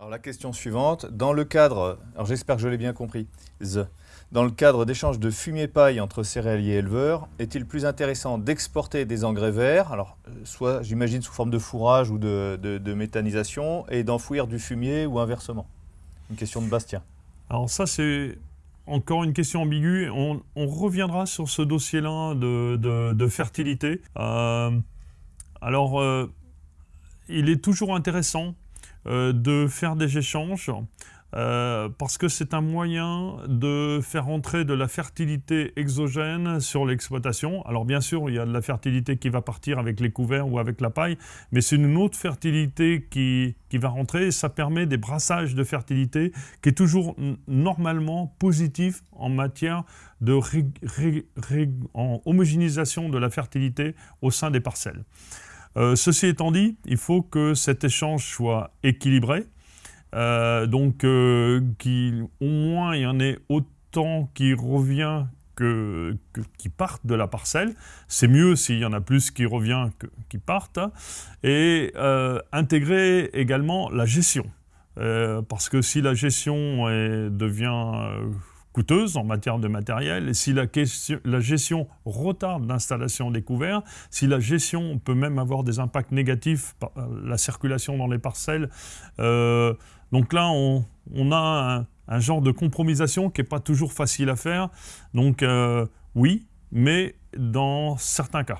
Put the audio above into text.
Alors la question suivante, dans le cadre, alors j'espère que je l'ai bien compris, dans le cadre d'échanges de fumier-paille entre céréaliers et éleveurs, est-il plus intéressant d'exporter des engrais verts, alors euh, soit j'imagine sous forme de fourrage ou de, méthanisation, et d'enfouir du fumier ou inversement? Une question de Bastien. Alors ça c'est encore une question ambiguë. On, reviendra sur ce dossier-là de, fertilité. Euh, alors, euh, il est toujours intéressant de faire des échanges euh, parce que c'est un moyen de faire entrer de la fertilité exogène sur l'exploitation. Alors bien sûr, il y a de la fertilité qui va partir avec les couverts ou avec la paille, mais c'est une autre fertilité qui, qui va rentrer et ça permet des brassages de fertilité qui est toujours normalement positif en matière de homogénéisation de la fertilité au sein des parcelles. Euh, ceci étant dit, il faut que cet échange soit équilibré, euh, donc euh, qu'au moins il y en ait autant qui revient que, qui partent de la parcelle. C'est mieux s'il y en a plus qui revient que qui partent. Et intégrer également la gestion. parce que si la gestion devient coûteuse en matière de matériel, si la gestion retarde l'installation des couverts, si la gestion peut même avoir des impacts négatifs, par euh, la circulation dans les parcelles, euh, donc là on, a un, genre de compromisation qui n'est pas toujours facile à faire, donc euh, oui, mais dans certains cas.